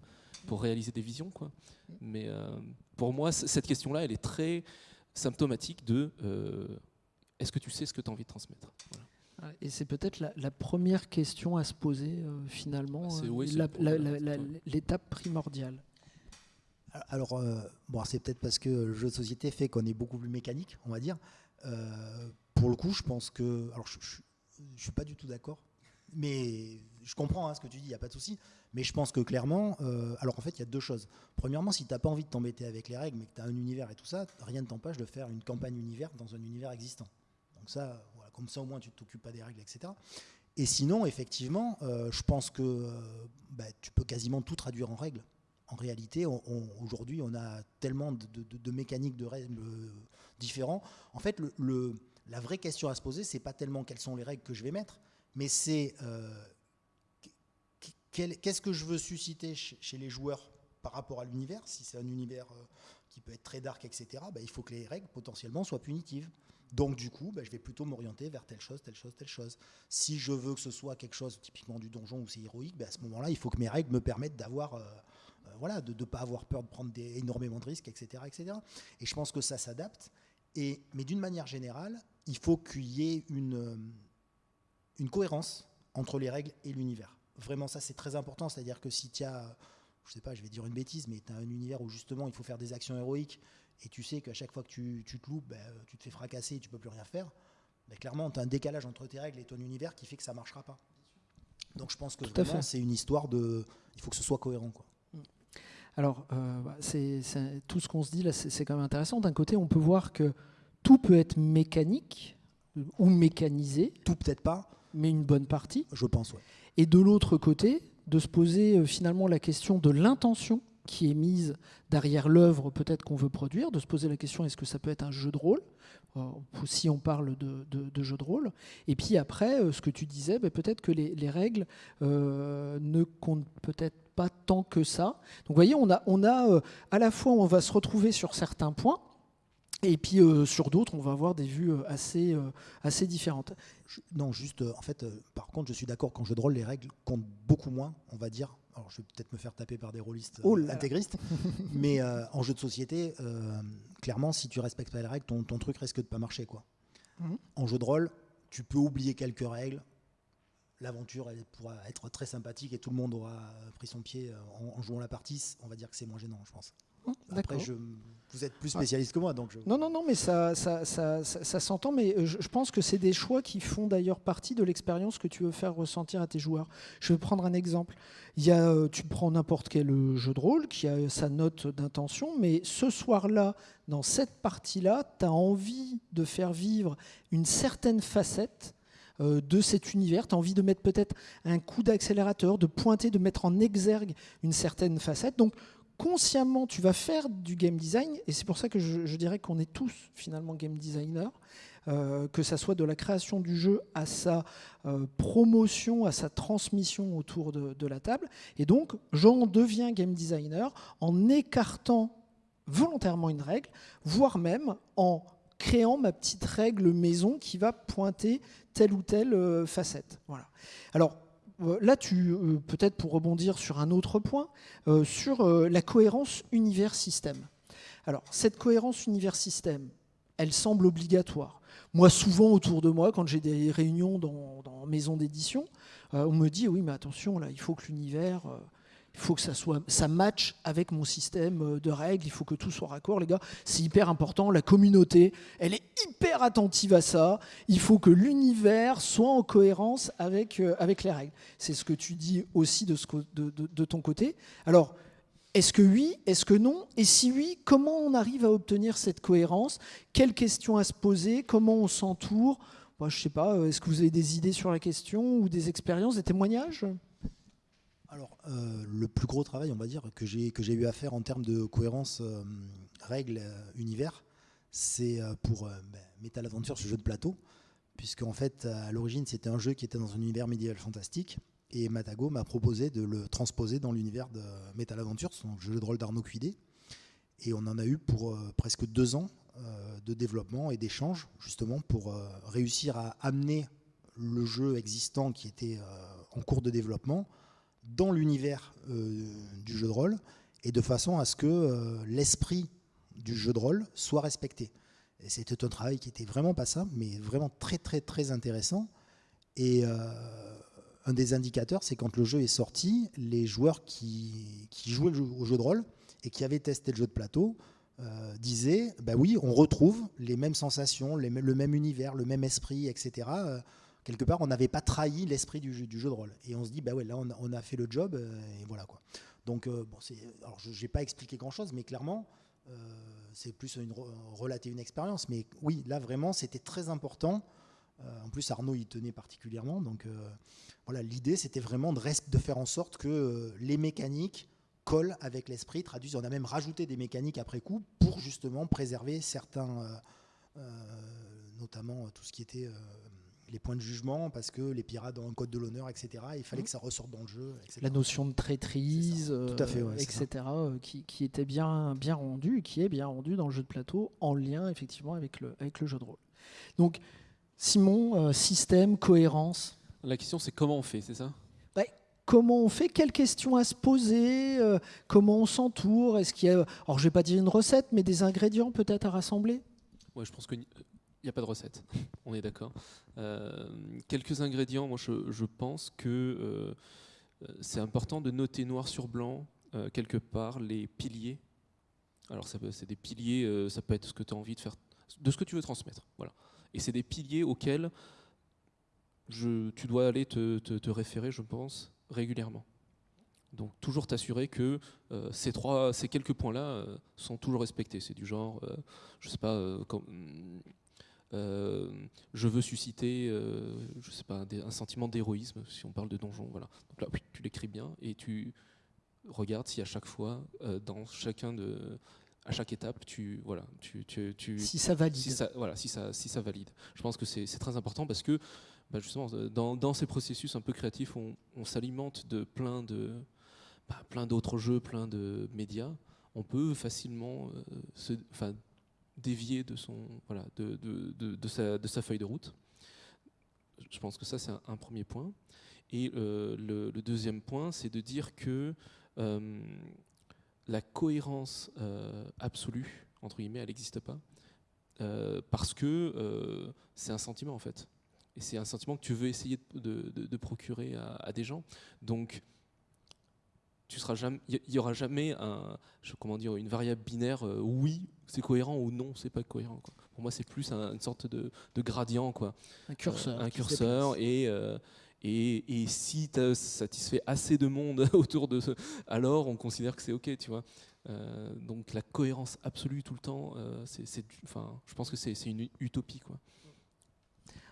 pour réaliser des visions, quoi. Mais euh, pour moi, cette question-là, elle est très symptomatique de est-ce que tu sais ce que tu as envie de transmettre? Voilà. Et c'est peut-être la, la première question à se poser finalement, oui, l'étape primordiale. Alors, euh, bon, c'est peut-être parce que le jeu de société fait qu'on est beaucoup plus mécanique, on va dire. Euh, pour le coup, je pense que. Alors, je, je suis pas du tout d'accord, mais je comprends hein, ce que tu dis, il n'y a pas de souci. Mais je pense que clairement, euh, alors en fait, il y a deux choses. Premièrement, si tu n'as pas envie de t'embêter avec les règles, mais que tu as un univers et tout ça, rien ne t'empêche de faire une campagne univers dans un univers existant. Donc, ça, comme ça, au moins, tu ne t'occupes pas des règles, etc. Et sinon, effectivement, je pense que bah, tu peux quasiment tout traduire en règles en réalité, aujourd'hui, on a tellement de, mécaniques de règles euh, différents. En fait, la vraie question à se poser, c'est pas tellement quelles sont les règles que je vais mettre, mais c'est euh, qu'est-ce que je veux susciter chez, les joueurs par rapport à l'univers, si c'est un univers euh, qui peut être très dark, etc., bah, il faut que les règles potentiellement soient punitives. Donc du coup, bah, je vais plutôt m'orienter vers telle chose, telle chose, telle chose. Si je veux que ce soit quelque chose typiquement du donjon où c'est héroïque, bah, à ce moment-là, il faut que mes règles me permettent d'avoir, voilà, de ne pas avoir peur de prendre des, énormément de risques, etc., etc. Et je pense que ça s'adapte. Et mais d'une manière générale, il faut qu'il y ait une euh, une cohérence entre les règles et l'univers. Vraiment, ça c'est très important. C'est-à-dire que si tu as, je sais pas, je vais dire une bêtise, mais tu as un univers où justement il faut faire des actions héroïques et tu sais qu'à chaque fois que tu, tu te loupes, ben, tu te fais fracasser et tu peux plus rien faire, ben, clairement, tu as un décalage entre tes règles et ton univers qui fait que ça marchera pas. Donc je pense que vraiment, c'est une histoire de. Il faut que ce soit cohérent. Quoi. Alors, euh, bah, c'est, tout ce qu'on se dit là, c'est, quand même intéressant. D'un côté, on peut voir que tout peut être mécanique ou mécanisé. Tout peut-être pas. Mais une bonne partie. Je pense, ouais. Et de l'autre côté, de se poser euh, finalement la question de l'intention qui est mise derrière l'œuvre peut-être qu'on veut produire, de se poser la question est-ce que ça peut être un jeu de rôle? Euh, si on parle de, jeu de rôle. Et puis après, euh, ce que tu disais, ben, peut-être que les, règles euh, ne comptent peut-être pas tant que ça. Donc vous voyez, on a, on a à la fois, on va se retrouver sur certains points, et puis sur d'autres, on va avoir des vues assez, assez différentes. non, juste, en fait, par contre, je suis d'accord qu'en jeu de rôle, les règles comptent beaucoup moins, on va dire, alors je vais peut-être me faire taper par des rôlistes oh intégristes, mais euh, en jeu de société, euh, clairement, si tu respectes pas les règles, ton, truc risque de pas marcher. Quoi. Mhm. En jeu de rôle, tu peux oublier quelques règles. L'aventure pourra être très sympathique et tout le monde aura pris son pied euh, en jouant la partie. On va dire que c'est moins gênant, je pense. Après, je, vous êtes plus spécialiste que moi, donc. Je... Non, non, non, mais ça, ça, ça, ça s'entend. Mais je, pense que c'est des choix qui font d'ailleurs partie de l'expérience que tu veux faire ressentir à tes joueurs. Je vais prendre un exemple. Il y a, euh, tu prends n'importe quel euh, jeu de rôle qui a sa note d'intention, mais ce soir-là, dans cette partie-là, tu as envie de faire vivre une certaine facette euh, de cet univers. Tu as envie de mettre peut-être un coup d'accélérateur, de pointer, de mettre en exergue une certaine facette. Donc, consciemment, tu vas faire du game design, et c'est pour ça que je, dirais qu'on est tous finalement game designers, euh, que ça soit de la création du jeu à sa euh, promotion, à sa transmission autour de, la table. Et donc, j'en deviens game designer en écartant volontairement une règle, voire même en créant ma petite règle maison qui va pointer telle ou telle euh, facette. Voilà. Alors, euh, là, tu euh, peut-être pour rebondir sur un autre point, sur la cohérence univers-système. Alors, cette cohérence univers-système, elle semble obligatoire. Moi, souvent autour de moi, quand j'ai des réunions dans, dans maison d'édition, on me dit oui, mais attention, il faut que l'univers il faut que ça soit ça matche avec mon système euh, de règles, il faut que tout soit raccord les gars, c'est hyper important, la communauté, elle est hyper attentive à ça, il faut que l'univers soit en cohérence avec, euh, avec les règles. C'est ce que tu dis aussi de, ton côté. Alors, est-ce que oui Est-ce que non? Et si oui, comment on arrive à obtenir cette cohérence? Quelles questions à se poser? Comment on s'entoure? Je sais pas, euh, est-ce que vous avez des idées sur la question ou des expériences, des témoignages? Alors, euh, le plus gros travail, on va dire, que j'ai eu à faire en termes de cohérence euh, règles euh, univers, c'est pour ben, Metal Adventure, ce jeu de plateau, puisque en fait, à l'origine, c'était un jeu qui était dans un univers médiéval fantastique, et Matago m'a proposé de le transposer dans l'univers de Metal Adventure, son jeu de rôle d'Arnaud Cuidé, et on en a eu pour presque deux ans de développement et d'échange, justement, pour réussir à amener le jeu existant qui était en cours de développement dans l'univers euh, du jeu de rôle et de façon à ce que euh, l'esprit du jeu de rôle soit respecté. C'était un travail qui était vraiment pas simple, mais vraiment très très très intéressant. Et euh, un des indicateurs, c'est quand le jeu est sorti, les joueurs qui, qui jouaient au jeu de rôle et qui avaient testé le jeu de plateau disaient, bah oui, on retrouve les mêmes sensations, le même univers, le même esprit, etc quelque part, on n'avait pas trahi l'esprit du, jeu de rôle. Et on se dit, bah ouais, là, on, a fait le job, euh, et voilà quoi. Donc, euh, bon, alors je n'ai pas expliqué grand-chose, mais clairement, euh, c'est plus une, relater une expérience. Mais oui, là, vraiment, c'était très important. en plus, Arnaud y tenait particulièrement. Donc, voilà, l'idée, c'était vraiment de, faire en sorte que les mécaniques collent avec l'esprit, traduisent. On a même rajouté des mécaniques après coup pour justement préserver certains, notamment tout ce qui était les points de jugement parce que les pirates ont un code de l'honneur, etc. il fallait Mhm. que ça ressorte dans le jeu. etc. La notion de traîtrise, ça. Tout à fait, euh, ouais, etc., euh, qui, qui était bien, bien rendu, qui est bien rendu dans le jeu de plateau, en lien effectivement avec le, avec le jeu de rôle. Donc, Simon, euh, système, cohérence. La question, c'est comment on fait, c'est ça? Comment on fait? Quelles questions à se poser? Euh, Comment on s'entoure? Est-ce qu'il y a, alors je vais pas dire une recette, mais des ingrédients peut-être à rassembler? Ouais, je pense qu'il n'y a pas de recette. On est d'accord. Euh, quelques ingrédients, moi je, pense que euh, euh, c'est important de noter noir sur blanc, quelque part, les piliers. Alors c'est des piliers, ça peut être ce que tu as envie de faire, de ce que tu veux transmettre. Voilà. Et c'est des piliers auxquels tu dois aller te, référer, je pense, régulièrement. Donc toujours t'assurer que ces trois, ces quelques points-là sont toujours respectés. C'est du genre, euh, je sais pas, comme, je veux susciter, euh, je sais pas, un, sentiment d'héroïsme, si on parle de donjon. Voilà. Donc là, tu l'écris bien et tu regardes si à chaque fois, euh, dans chacun de, à chaque étape, tu, voilà, tu, tu, tu- Si ça valide. si ça, voilà, si ça, si ça valide. Je pense que c'est très important parce que bah, justement, euh, dans, dans ces processus un peu créatifs, on, on s'alimente de plein de bah, plein d'autres jeux, plein de médias. On peut facilement euh, se, dévier de son, voilà, de, de, de, sa, de sa feuille de route. Je pense que ça c'est un, premier point. Et euh, le, deuxième point, c'est de dire que euh, la cohérence euh, absolue, entre guillemets, elle n'existe pas. Parce que c'est un sentiment en fait. Et c'est un sentiment que tu veux essayer de procurer à, à des gens. Donc, tu seras jamais, il y aura jamais un, je- comment dire, une variable binaire. euh, oui, c'est cohérent ou non, c'est pas cohérent. quoi. Pour moi, c'est plus un- une sorte de, de gradient, quoi. Un curseur. Euh, un curseur et euh, et, et si tu as satisfait assez de monde autour de ce, alors on considère que c'est ok, tu vois. Euh, donc la cohérence absolue tout le temps, euh, c'est, enfin, je pense que c'est, c'est une utopie, quoi.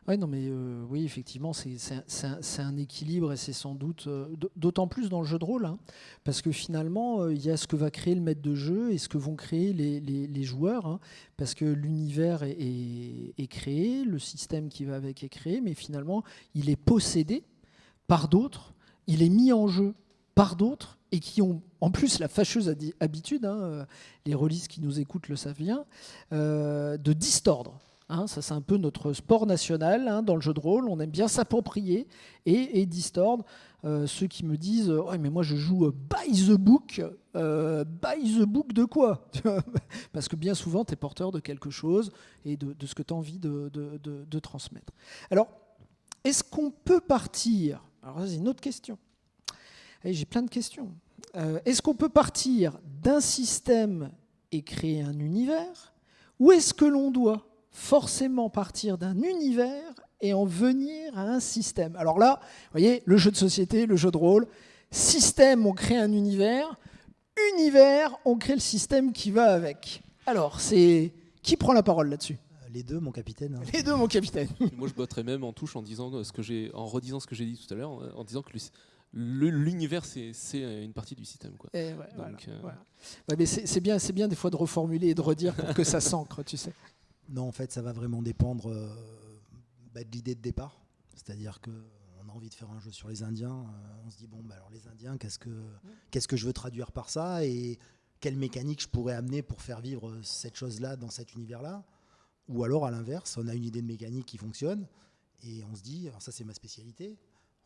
Ouais, non, mais euh, oui, effectivement, c'est un- un, équilibre et c'est sans doute euh, d'autant plus dans le jeu de rôle, hein, parce que finalement, euh, il y a ce que va créer le maître de jeu et ce que vont créer les, les- joueurs, hein, parce que l'univers est, est- créé, le système qui va avec est créé, mais finalement, il est possédé par d'autres, il est mis en jeu par d'autres et qui ont en plus la fâcheuse habitude, hein, les releases qui nous écoutent le savent bien, de distordre. Hein, ça, c'est un peu notre sport national hein, dans le jeu de rôle. On aime bien s'approprier et, et distordre. Euh, ceux qui me disent mais moi je joue euh, by the book. Euh, by the book de quoi Parce que bien souvent, tu es porteur de quelque chose et de, ce que tu as envie de, transmettre. Alors, est-ce qu'on peut partir? Alors, c'est une autre question. J'ai plein de questions. Est-ce qu'on peut partir d'un système et créer un univers? Ou est-ce que l'on doit forcément partir d'un univers et en venir à un système. Alors là, vous voyez, le jeu de société, le jeu de rôle, système, on crée un univers, univers, on crée le système qui va avec. Alors, c'est qui prend la parole là-dessus? Les deux, mon capitaine. hein. Les deux, mon capitaine. Moi, je botterais même en touche en disant ce que j'ai, en redisant ce que j'ai dit tout à l'heure, en, en disant que l'univers c'est, une partie du système, quoi. Et ouais, Donc, voilà, euh, voilà. Ouais, mais c'est c'est bien, c'est bien des fois de reformuler et de redire pour que ça s'ancre, tu sais. Non, en fait, ça va vraiment dépendre euh, bah, de l'idée de départ. C'est-à-dire que on a envie de faire un jeu sur les Indiens. euh, on se dit bon, bah, alors les Indiens, qu'est-ce que je veux traduire par ça et quelle mécanique je pourrais amener pour faire vivre cette chose-là dans cet univers-là? Ou alors à l'inverse, on a une idée de mécanique qui fonctionne et on se dit, ça c'est ma spécialité.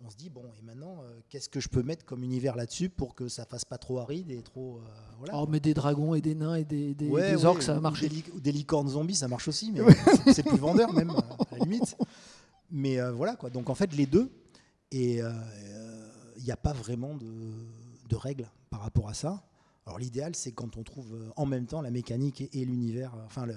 On se dit bon et maintenant euh, qu'est-ce que je peux mettre comme univers là-dessus pour que ça fasse pas trop aride et trop euh, voilà. Oh, mais des dragons et des nains et des, des, Ouais, des ouais, orques, ça va marcher. Des, li- ou des licornes zombies, ça marche aussi, mais c'est- c'est plus vendeur même, euh, à la limite. Mais euh, voilà quoi. Donc en fait, les deux. Et il n'y a pas vraiment de, de règles par rapport à ça. Alors l'idéal, c'est quand on trouve en même temps la mécanique et, et l'univers, enfin le-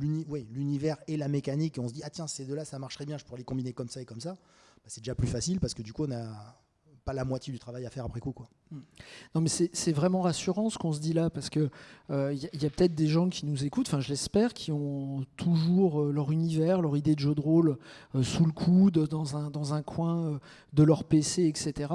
le- l'univers et la mécanique, et on se dit ah tiens ces deux-là ça marcherait bien, je pourrais les combiner comme ça et comme ça. Bah, c'est déjà plus facile parce que du coup on a pas la moitié du travail à faire après coup. Non, mais c'est vraiment rassurant ce qu'on se dit là, parce que il euh, y a, peut-être des gens qui nous écoutent, enfin je l'espère, qui ont toujours euh, leur univers, leur idée de jeu de rôle euh, sous le coude, dans un, dans un coin de leur PC, etc.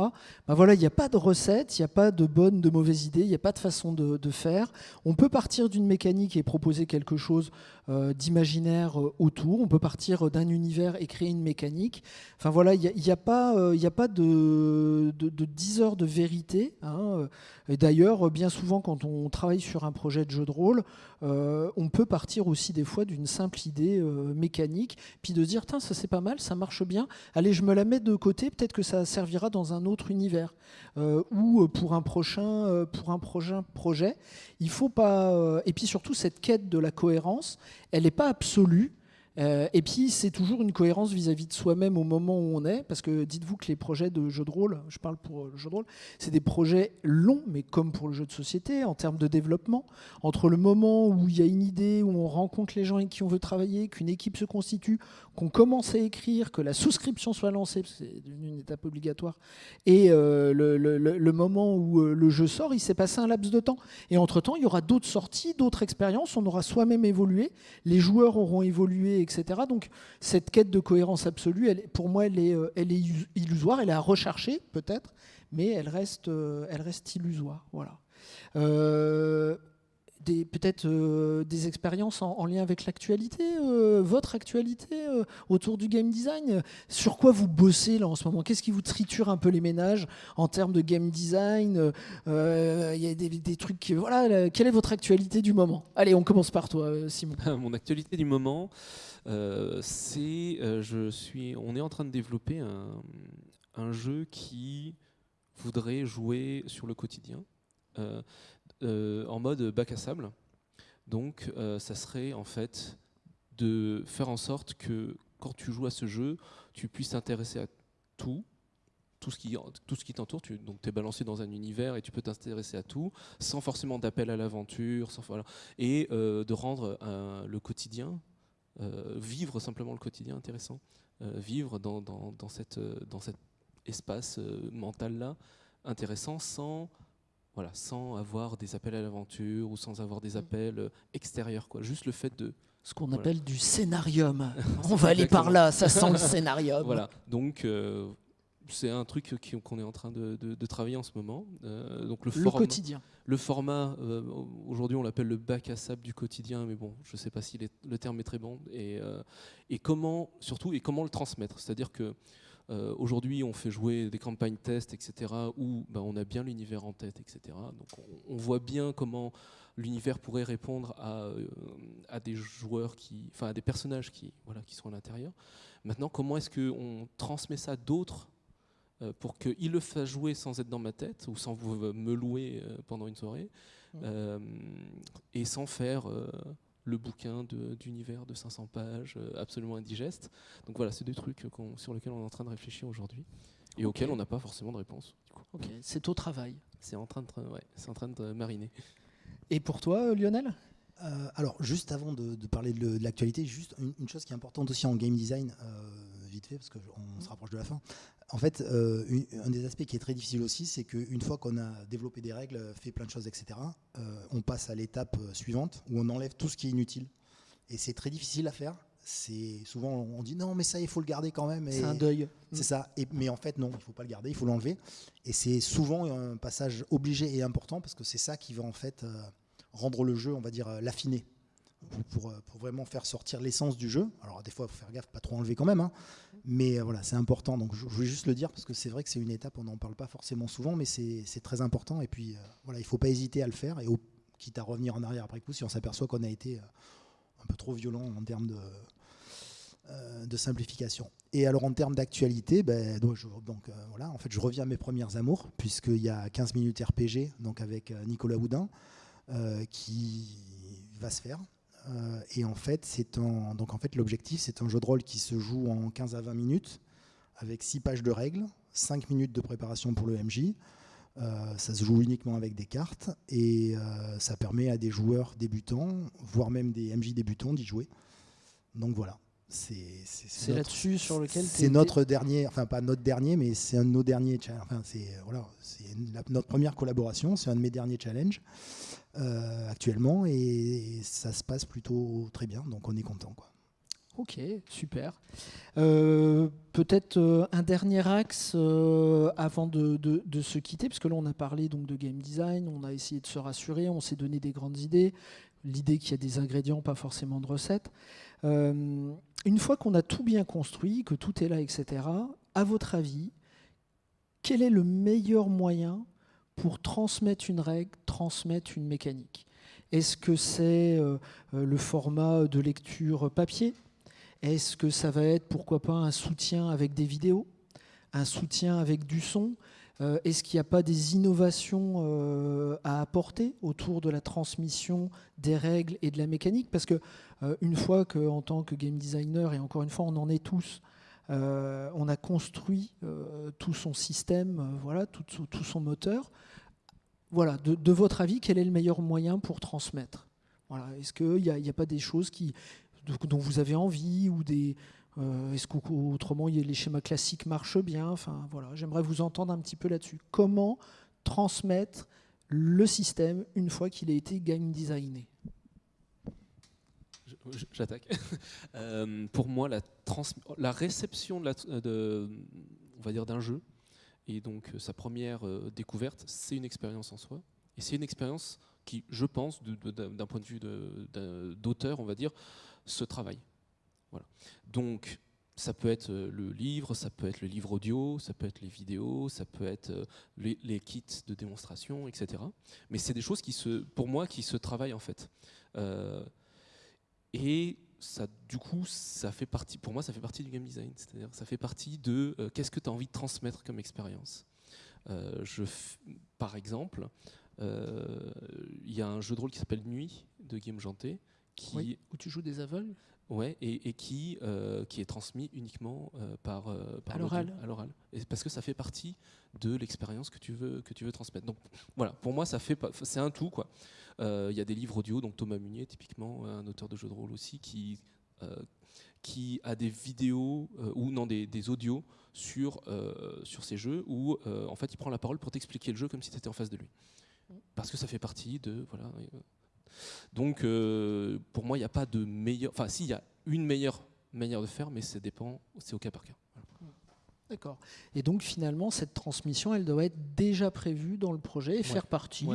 Ben voilà, il n'y a pas de recette, il n'y a pas de bonne, de mauvaise idée, il n'y a pas de façon de, faire. On peut partir d'une mécanique et proposer quelque chose d'imaginaire autour. On peut partir d'un univers et créer une mécanique. Enfin voilà, il n'y a, a, pas, a pas de, de, de 10 heures de vérité Hein. Et d'ailleurs, bien souvent, quand on travaille sur un projet de jeu de rôle, euh, on peut partir aussi des fois d'une simple idée euh, mécanique, puis de dire, ça c'est pas mal, ça marche bien, allez, je me la mets de côté, peut-être que ça servira dans un autre univers. Euh, ou pour un prochain, pour un prochain projet, il faut pas... et puis surtout, cette quête de la cohérence, elle n'est pas absolue. Euh, et puis, c'est toujours une cohérence vis-à-vis de soi-même au moment où on est, parce que dites-vous que les projets de jeux de rôle, je parle pour le jeu de rôle, c'est des projets longs, mais comme pour le jeu de société, en termes de développement. Entre le moment où il y a une idée, où on rencontre les gens avec qui on veut travailler, qu'une équipe se constitue, qu'on commence à écrire, que la souscription soit lancée, c'est devenu une étape obligatoire, et euh, le, moment où euh, le jeu sort, il s'est passé un laps de temps. Et entre-temps, il y aura d'autres sorties, d'autres expériences, on aura soi-même évolué, les joueurs auront évolué etc. Donc cette quête de cohérence absolue, pour moi, elle est, euh, elle est illusoire, elle est à rechercher peut-être, mais elle reste, euh, illusoire. Voilà. Euh, peut-être des expériences en, lien avec l'actualité, votre actualité autour du game design. Sur quoi vous bossez là en ce moment? Qu'est-ce qui vous triture un peu les ménages en termes de game design? Il y a des, trucs voilà. quelle est votre actualité du moment? Allez, on commence par toi, Simon. Mon actualité du moment, c'est, je suis, on est en train de développer un, jeu qui voudrait jouer sur le quotidien. Euh, en mode bac à sable. Donc euh, ça serait en fait de faire en sorte que quand tu joues à ce jeu, tu puisses t'intéresser à tout, tout ce qui, tout ce qui t'entoure. Tu, donc tu es balancé dans un univers et tu peux t'intéresser à tout, sans forcément d'appel à l'aventure, voilà, et euh, de rendre le quotidien, vivre simplement le quotidien intéressant, vivre dans, dans, dans, cette, dans cet espace mental-là intéressant sans voilà, sans avoir des appels à l'aventure ou sans avoir des mm. appels euh, extérieurs. Quoi. Juste le fait de... Ce qu'on appelle du scénarium. On va aller par là, ça sent le scénarium. Voilà, donc euh, c'est un truc qu'on est en train de, travailler en ce moment. Euh, donc le, quotidien. Le format, aujourd'hui on l'appelle le bac à sable du quotidien, mais bon, je ne sais pas si le terme est très bon. Et, et comment, surtout, et comment le transmettre? C'est-à-dire que euh, aujourd'hui, on fait jouer des campagnes tests, etc., où ben, on a bien l'univers en tête, etc. Donc on, voit bien comment l'univers pourrait répondre à, euh, à, des joueurs qui, enfin à des personnages qui, voilà, qui sont à l'intérieur. Maintenant, comment est-ce qu'on transmet ça à d'autres euh, pour qu'ils le fassent jouer sans être dans ma tête ou sans vous me louer pendant une soirée mmh. et sans faire le bouquin d'univers de, 500 pages, euh, absolument indigeste. Donc voilà, c'est des trucs sur lesquels on est en train de réfléchir aujourd'hui et auxquels on n'a pas forcément de réponse. c'est au travail. C'est en, train de, c'est en train de mariner. Et pour toi, euh, Lionel? Euh, alors, juste avant de, parler de, l'actualité, juste une, chose qui est importante aussi en game design, vite fait, parce qu'on se rapproche de la fin. En fait, euh, un des aspects qui est très difficile aussi, c'est qu'une fois qu'on a développé des règles, fait plein de choses, etc., euh, on passe à l'étape euh, suivante où on enlève tout ce qui est inutile. Et c'est très difficile à faire. C'est souvent on dit non, mais ça il faut le garder quand même. C'est un deuil. C'est ça. Et, mais en fait non, il faut pas le garder, il faut l'enlever. Et c'est souvent un passage obligé et important parce que c'est ça qui va en fait rendre le jeu, on va dire, l'affiner. Pour, pour, vraiment faire sortir l'essence du jeu. Alors des fois, il faut faire gaffe, pas trop enlever quand même, hein. Mais euh, voilà, c'est important. Donc je, voulais juste le dire parce que c'est vrai que c'est une étape, on n'en parle pas forcément souvent, mais c'est très important. Et puis euh, voilà, il ne faut pas hésiter à le faire. Et quitte à revenir en arrière après coup, si on s'aperçoit qu'on a été euh, un peu trop violent en termes de, simplification. Et alors en termes d'actualité, ben, donc, donc voilà, en fait, je reviens à mes premières amours, puisqu'il y a 15 minutes RPG, donc avec Nicolas Houdin, qui va se faire euh, et en fait, c'est donc en fait l'objectif, c'est un jeu de rôle qui se joue en 15 à 20 minutes, avec 6 pages de règles, 5 minutes de préparation pour le MJ. Euh, ça se joue uniquement avec des cartes et euh, ça permet à des joueurs débutants, voire même des MJ débutants, d'y jouer. Donc voilà, C'est là-dessus sur lequel c'est notre dernier, enfin pas notre dernier, mais c'est un de nos derniers. Enfin c'est voilà, c'est notre première collaboration, c'est un de mes derniers challenges euh, actuellement et, ça se passe plutôt très bien, donc on est content quoi. Ok, super. Euh, peut-être euh, un dernier axe avant de, de, se quitter, parce que là on a parlé donc de game design, on a essayé de se rassurer, on s'est donné des grandes idées, l'idée qu'il y a des ingrédients, pas forcément de recettes. Une fois qu'on a tout bien construit, que tout est là, etc., à votre avis, quel est le meilleur moyen pour transmettre une règle, transmettre une mécanique. Est-ce que c'est euh, euh, le format de lecture papier? Est-ce que ça va être, pourquoi pas, un soutien avec des vidéos? Un soutien avec du son? Euh, est-ce qu'il n'y a pas des innovations à apporter autour de la transmission des règles et de la mécanique? Parce que une fois qu'en tant que game designer, et encore une fois, on en est tous, on a construit tout son système, voilà, tout, son moteur. Voilà, de, votre avis, quel est le meilleur moyen pour transmettre? Est-ce qu'il n'y a, a, pas des choses dont vous avez envie ou des, euh, est-ce qu'autrement les schémas classiques marchent bien? Enfin voilà, j'aimerais vous entendre un petit peu là-dessus. Comment transmettre le système une fois qu'il a été game designé? J'attaque. Euh, pour moi, la, réception de, d'un jeu et donc euh, sa première découverte, c'est une expérience en soi. Et c'est une expérience qui, je pense, d'un point de vue d'auteur, on va dire, se travaille. Donc, ça peut être euh, le livre, ça peut être le livre audio, ça peut être les vidéos, ça peut être euh, les, kits de démonstration, etc. Mais c'est des choses qui se, pour moi, qui se travaillent en fait. Euh, et ça, du coup, ça fait partie, pour moi, ça fait partie du game design. C'est-à-dire, ça fait partie de qu'est-ce que tu as envie de transmettre comme expérience? je, par exemple, il y a un jeu de rôle qui s'appelle Nuit de Guillaume Janté. Qui, où tu joues des aveugles? Ouais, et, qui, euh, qui est transmis uniquement euh, par, euh, par à l'oral. Parce que ça fait partie de l'expérience que tu veux que tu veux transmettre. Donc voilà, pour moi, ça fait c'est un tout quoi. Il y a des livres audio, donc Thomas Munier typiquement, un auteur de jeux de rôle aussi, qui qui a des vidéos ou non des, des audios sur sur ces jeux où en fait il prend la parole pour t'expliquer le jeu comme si tu étais en face de lui. Parce que ça fait partie de voilà donc, euh, pour moi, il n'y a pas de meilleur. Enfin, si, il y a une meilleure manière de faire, mais ça dépend, c'est au cas par cas. D'accord. Et donc finalement, cette transmission, elle doit être déjà prévue dans le projet et faire partie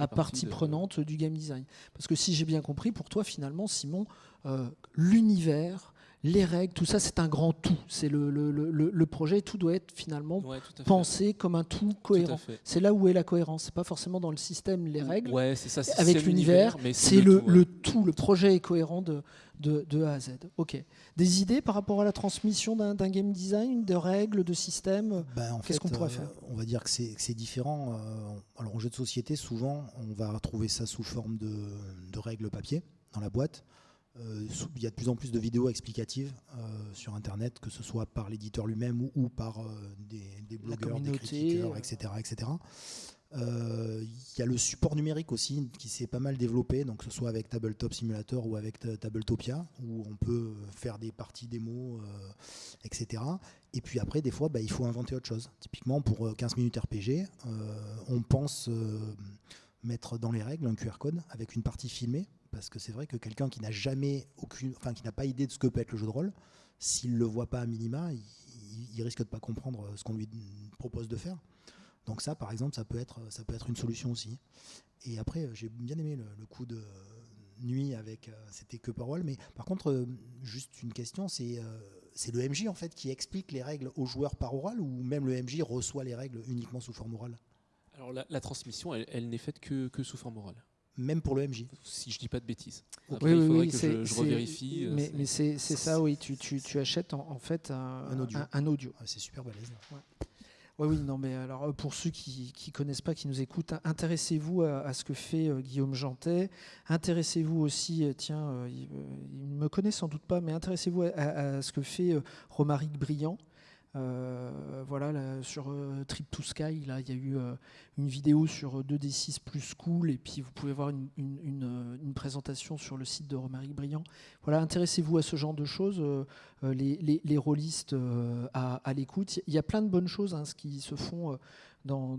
à partie prenante du game design. Parce que si j'ai bien compris, pour toi, finalement, Simon, euh, l'univers, les règles, tout ça, c'est un grand tout. C'est le, le, le, projet, tout doit être finalement pensé comme un tout cohérent. C'est là où est la cohérence. C'est pas forcément dans le système, les règles. ça, avec l'univers, c'est le, tout. Le projet est cohérent de, de, A à Z. Ok. Des idées par rapport à la transmission d'un game design, de règles, de systèmes ben, Qu'est-ce qu'on pourrait euh, faire? On va dire que c'est différent. Euh, alors en jeu de société, souvent, on va trouver ça sous forme de, de règles papier dans la boîte. Euh, il y a de plus en plus de vidéos explicatives euh, sur Internet, que ce soit par l'éditeur lui-même ou, par euh, des, blogueurs, des critiqueurs, etc. etc. Il y a le support numérique aussi qui s'est pas mal développé, donc que ce soit avec Tabletop Simulator ou avec Tabletopia, où on peut faire des parties démos, etc. Et puis après, des fois, bah, il faut inventer autre chose. Typiquement, pour 15 minutes RPG, on pense mettre dans les règles un QR code avec une partie filmée parce que c'est vrai que quelqu'un qui n'a jamais aucune, enfin qui n'a pas idée de ce que peut être le jeu de rôle, s'il le voit pas à minima, il, risque de pas comprendre ce qu'on lui propose de faire. Donc ça, par exemple, ça peut être, ça peut être une solution aussi. Et après, j'ai bien aimé le, coup de nuit avec, euh, c'était que parole, mais par contre, euh, juste une question, c'est euh, c'est le MJ en fait qui explique les règles aux joueurs par oral ou même le MJ reçoit les règles uniquement sous forme orale? Alors la, transmission, elle, elle n'est faite que, que sous forme orale même pour le MJ. Si je dis pas de bêtises. Après, il faudrait que je, je revérifie. Euh, mais, c'est ça, oui. Tu, tu, tu achètes en, fait un, audio. Un, audio. c'est super balèze. Ouais. oui, non, mais alors euh, pour ceux qui ne connaissent pas, qui nous écoutent, intéressez-vous à, ce que fait euh, Guillaume Jantet. Intéressez-vous aussi, tiens, il, ne me connaît sans doute pas, mais intéressez-vous à, ce que fait Romaric Briand. Euh, voilà, sur euh, Trip to Sky, il y a eu euh, une vidéo sur 2D6 plus cool, et puis vous pouvez voir une, présentation sur le site de Romaric Briand. Voilà, intéressez-vous à ce genre de choses, les, les, rôlistes à, l'écoute. Il y a plein de bonnes choses hein, ce qui se font dans,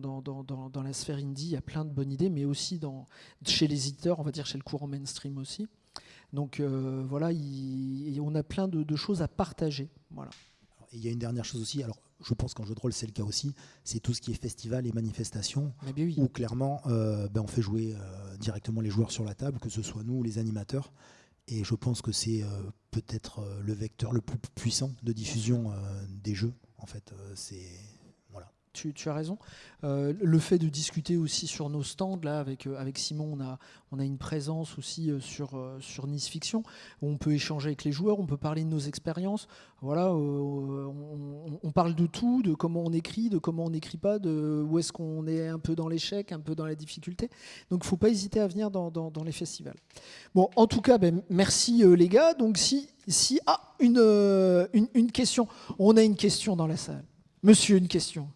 la sphère indie, il y a plein de bonnes idées, mais aussi dans, chez les éditeurs, on va dire chez le courant mainstream aussi. Donc voilà, on a plein de, de choses à partager. Voilà il y a une dernière chose aussi, alors je pense qu'en jeu de rôle c'est le cas aussi, c'est tout ce qui est festival et manifestation, où clairement euh, ben, on fait jouer euh, directement les joueurs sur la table, que ce soit nous ou les animateurs. Et je pense que c'est euh, peut-être le vecteur le plus puissant de diffusion des jeux. En fait, c'est tu, as raison. Euh, le fait de discuter aussi sur nos stands, là, avec, euh, avec Simon, on a, on a une présence aussi euh, sur, Nice Fiction, où on peut échanger avec les joueurs, on peut parler de nos expériences. Voilà, on, parle de tout, de comment on écrit, de comment on n'écrit pas, de où est-ce qu'on est un peu dans l'échec, un peu dans la difficulté. Donc, il ne faut pas hésiter à venir dans, les festivals. Bon, en tout cas, ben, merci les gars. Donc, si, si ah, une, une question, on a une question dans la salle. Monsieur, une question.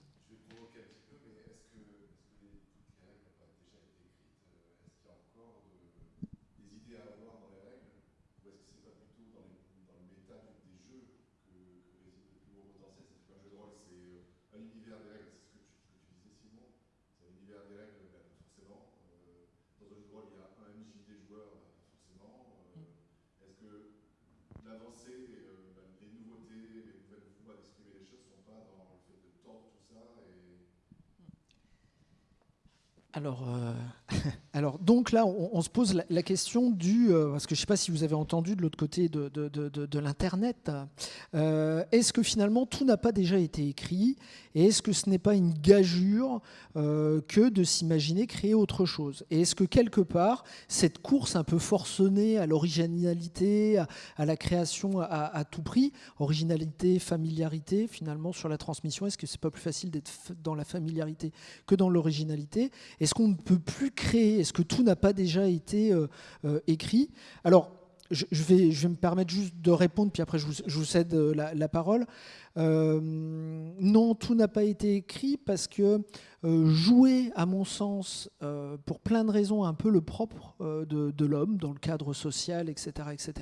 Alors, euh, alors, donc là, on, se pose la, question du, euh, parce que je ne sais pas si vous avez entendu de l'autre côté de, de, l'Internet, euh, est-ce que finalement tout n'a pas déjà été écrit et est-ce que ce n'est pas une gageure que de s'imaginer créer autre chose? Et est-ce que quelque part, cette course un peu forcenée à l'originalité, à, la création à, à, tout prix, originalité, familiarité, finalement sur la transmission, est-ce que c'est pas plus facile d'être dans la familiarité que dans l'originalité? Est-ce qu'on ne peut plus Est-ce que tout n'a pas déjà été euh, euh, écrit? Alors, je, vais, me permettre juste de répondre, puis après je vous, cède euh, la, parole. non, tout n'a pas été écrit parce que jouer, à mon sens, pour plein de raisons, un peu le propre de, de l'homme dans le cadre social, etc., etc.,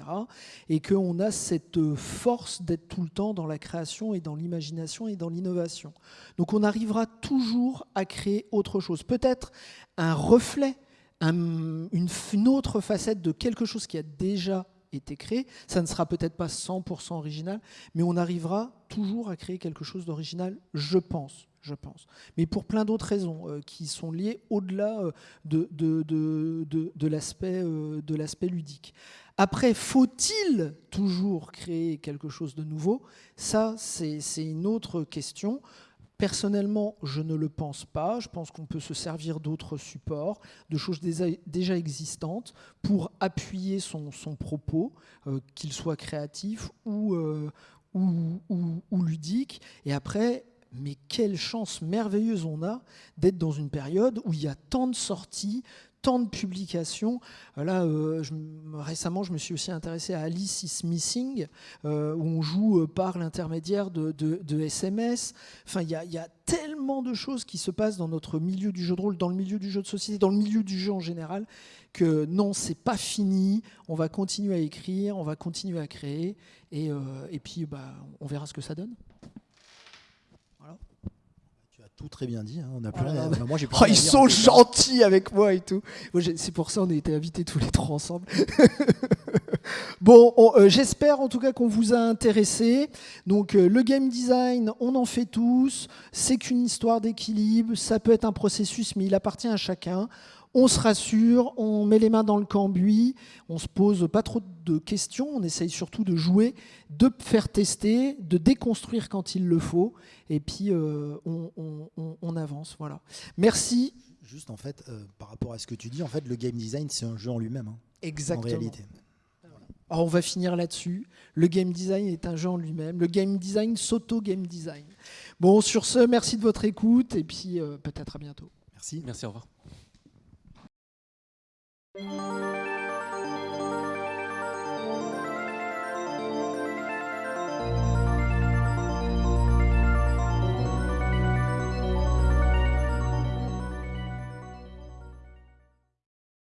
et qu'on a cette force d'être tout le temps dans la création et dans l'imagination et dans l'innovation. Donc on arrivera toujours à créer autre chose. Peut-être un reflet une, autre facette de quelque chose qui a déjà été créé. Ça ne sera peut-être pas 100% original, mais on arrivera toujours à créer quelque chose d'original, je pense. Je pense. Mais pour plein d'autres raisons euh, qui sont liées au-delà euh, de, de, de, euh, de l'aspect ludique. Après, faut-il toujours créer quelque chose de nouveau? Ça, c'est une autre question. Personnellement, je ne le pense pas. Je pense qu'on peut se servir d'autres supports, de choses déjà existantes, pour appuyer son, propos, euh, qu'il soit créatif euh, ou, ou, ludique. Et après, mais quelle chance merveilleuse on a d'être dans une période où il y a tant de sorties, tant de publications. Là, euh, récemment, je me suis aussi intéressé à Alice is Missing, euh, où on joue euh, par l'intermédiaire de, SMS. Enfin, il y, a tellement de choses qui se passent dans notre milieu du jeu de rôle, dans le milieu du jeu de société, dans le milieu du jeu en général, que non, c'est pas fini. On va continuer à écrire, on va continuer à créer, et, et puis bah, on verra ce que ça donne tout très bien dit. Hein. On a oh moi, j'ai oh, ils sont gentils avec moi et tout. C'est pour ça qu'on a été invités tous les trois ensemble. bon, euh, j'espère en tout cas qu'on vous a intéressé. Donc euh, le game design, on en fait tous. C'est qu'une histoire d'équilibre. Ça peut être un processus, mais il appartient à chacun on se rassure, on met les mains dans le cambouis, on se pose pas trop de questions, on essaye surtout de jouer, de faire tester, de déconstruire quand il le faut, et puis euh, on, avance. Voilà. Merci. Juste en fait, euh, par rapport à ce que tu dis, en fait, le game design, c'est un jeu en lui-même. Hein, Exactement. En réalité. Alors on va finir là-dessus. Le game design est un jeu en lui-même. Le game design s'auto-game design. Bon, sur ce, merci de votre écoute et puis euh, peut-être à bientôt. Merci. Merci, au revoir. Música